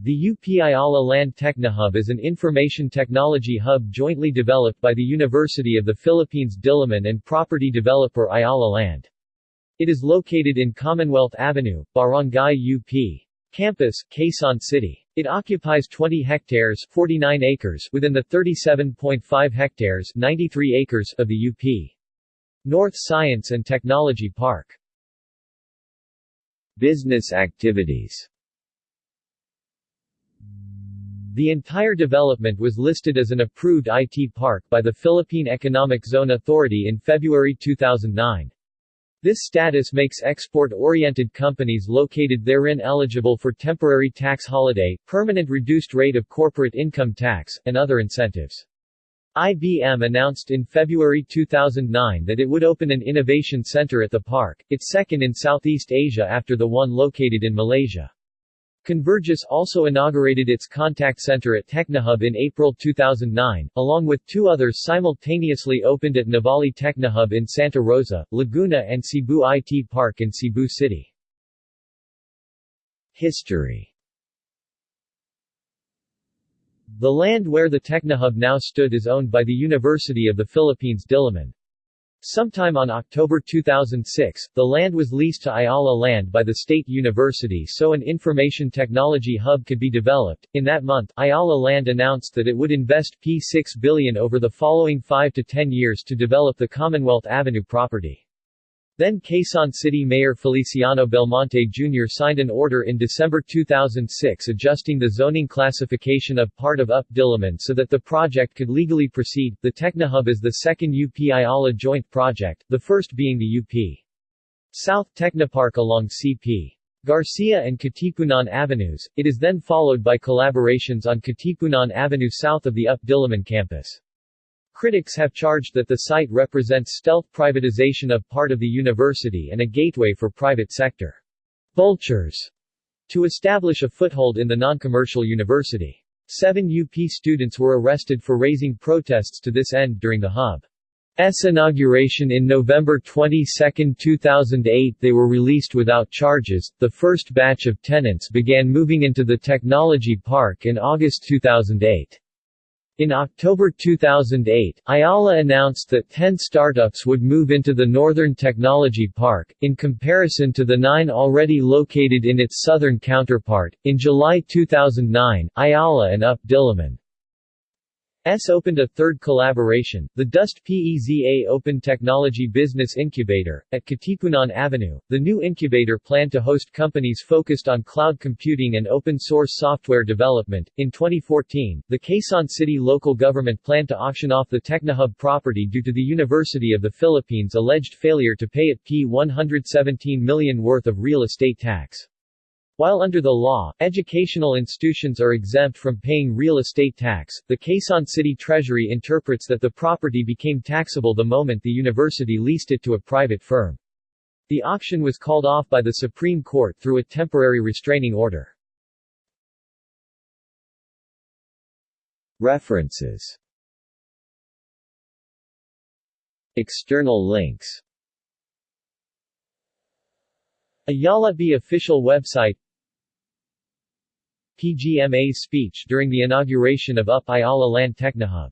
The UP Ayala Land Technohub is an information technology hub jointly developed by the University of the Philippines Diliman and property developer Ayala Land. It is located in Commonwealth Avenue, Barangay UP. Campus, Quezon City. It occupies 20 hectares 49 acres within the 37.5 hectares 93 acres of the UP. North Science and Technology Park. Business activities The entire development was listed as an approved IT park by the Philippine Economic Zone Authority in February 2009. This status makes export-oriented companies located therein eligible for temporary tax holiday, permanent reduced rate of corporate income tax, and other incentives. IBM announced in February 2009 that it would open an innovation center at the park, its second in Southeast Asia after the one located in Malaysia. Convergys also inaugurated its contact center at Technohub in April 2009, along with two others simultaneously opened at Nuvali Technohub in Santa Rosa, Laguna and Cebu IT Park in Cebu City. History The land where the Technohub now stood is owned by the University of the Philippines Diliman. Sometime on October 2006, the land was leased to Ayala Land by the State University so an information technology hub could be developed. In that month, Ayala Land announced that it would invest P6 billion over the following 5 to 10 years to develop the Commonwealth Avenue property. Then Quezon City Mayor Feliciano Belmonte Jr. signed an order in December 2006 adjusting the zoning classification of part of UP Diliman so that the project could legally proceed. The Technohub is the second UP Ayala joint project, the first being the UP South Technopark along CP. Garcia and Katipunan Avenues. It is then followed by collaborations on Katipunan Avenue south of the UP Diliman campus. Critics have charged that the site represents stealth privatization of part of the university and a gateway for private sector vultures to establish a foothold in the non-commercial university. Seven UP students were arrested for raising protests to this end during the hub's inauguration in November 22, 2008 they were released without charges. The first batch of tenants began moving into the technology park in August 2008. In October 2008, Ayala announced that 10 startups would move into the Northern Technology Park, in comparison to the nine already located in its southern counterpart. In July 2009, Ayala and UP Diliman S opened a third collaboration, the DOST-PEZA Open Technology Business Incubator, at Katipunan Avenue. The new incubator planned to host companies focused on cloud computing and open source software development. In 2014, the Quezon City local government planned to auction off the Technohub property due to the University of the Philippines' alleged failure to pay it P117 million worth of real estate tax. While under the law, educational institutions are exempt from paying real estate tax, the Quezon City Treasury interprets that the property became taxable the moment the university leased it to a private firm. The auction was called off by the Supreme Court through a temporary restraining order. References External links Ayala B official website PGMA's speech during the inauguration of UP Ayala Land Technohub